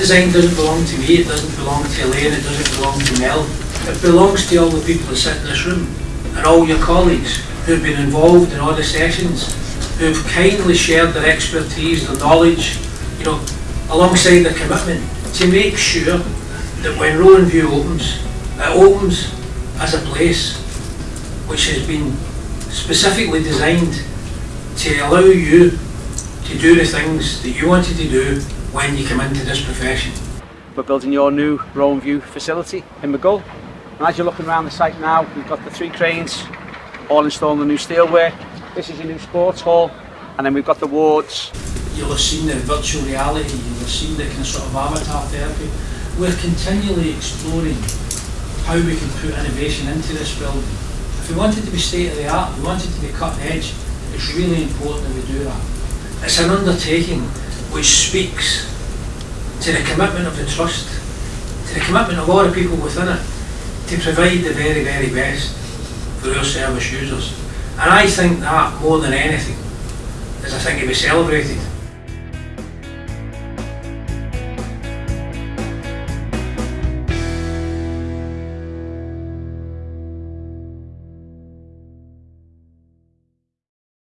design doesn't belong to me, it doesn't belong to Elaine, it doesn't belong to Mel. It belongs to all the people that sit in this room and all your colleagues who've been involved in all the sessions, who've kindly shared their expertise, their knowledge, you know, alongside their commitment to make sure that when Rowan View opens, it opens as a place which has been specifically designed to allow you to do the things that you wanted to do when you come into this profession. We're building your new Rowan View facility in Maghull. And as you're looking around the site now, we've got the three cranes all installing the new steelwork. This is your new sports hall. And then we've got the wards. You'll have seen the virtual reality, you'll have seen the kind of sort of avatar therapy. We're continually exploring how we can put innovation into this building. If we want it to be state of the art, we want it to be cutting edge, it's really important that we do that. It's an undertaking which speaks to the commitment of the trust, to the commitment of all the people within it, to provide the very, very best for our service users. And I think that, more than anything, is I think to be celebrated.